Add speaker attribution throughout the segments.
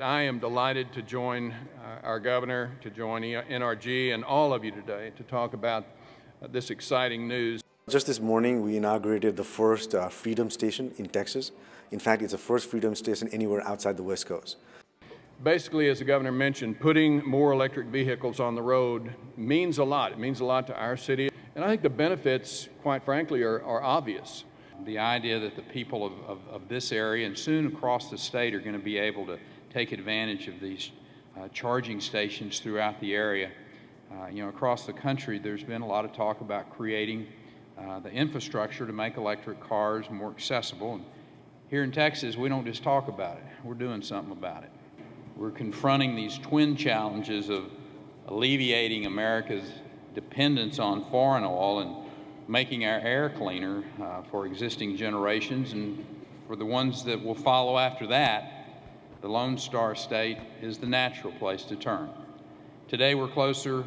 Speaker 1: I am delighted to join uh, our governor, to join NRG, and all of you today to talk about uh, this exciting news.
Speaker 2: Just this morning, we inaugurated the first uh, Freedom Station in Texas. In fact, it's the first Freedom Station anywhere outside the West Coast.
Speaker 1: Basically, as the governor mentioned, putting more electric vehicles on the road means a lot. It means a lot to our city. And I think the benefits, quite frankly, are, are obvious.
Speaker 3: The idea that the people of, of, of, this area and soon across the state are going to be able to take advantage of these uh, charging stations throughout the area. Uh, you know, across the country, there's been a lot of talk about creating uh, the infrastructure to make electric cars more accessible. And here in Texas, we don't just talk about it, we're doing something about it. We're confronting these twin challenges of alleviating America's dependence on foreign oil and making our air cleaner uh, for existing generations and for the ones that will follow after that, the Lone Star State is the natural place to turn. Today we're closer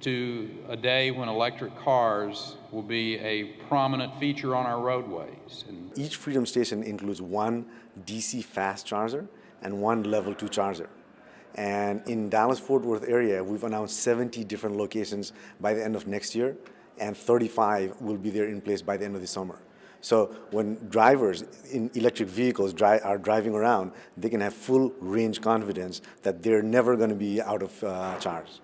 Speaker 3: to a day when electric cars will be a prominent feature on our roadways.
Speaker 2: And Each Freedom Station includes one DC fast charger and one level two charger. And in Dallas-Fort Worth area, we've announced 70 different locations by the end of next year, and 35 will be there in place by the end of the summer. So when drivers in electric vehicles dri are driving around, they can have full range confidence that they're never going to be out of uh, charge.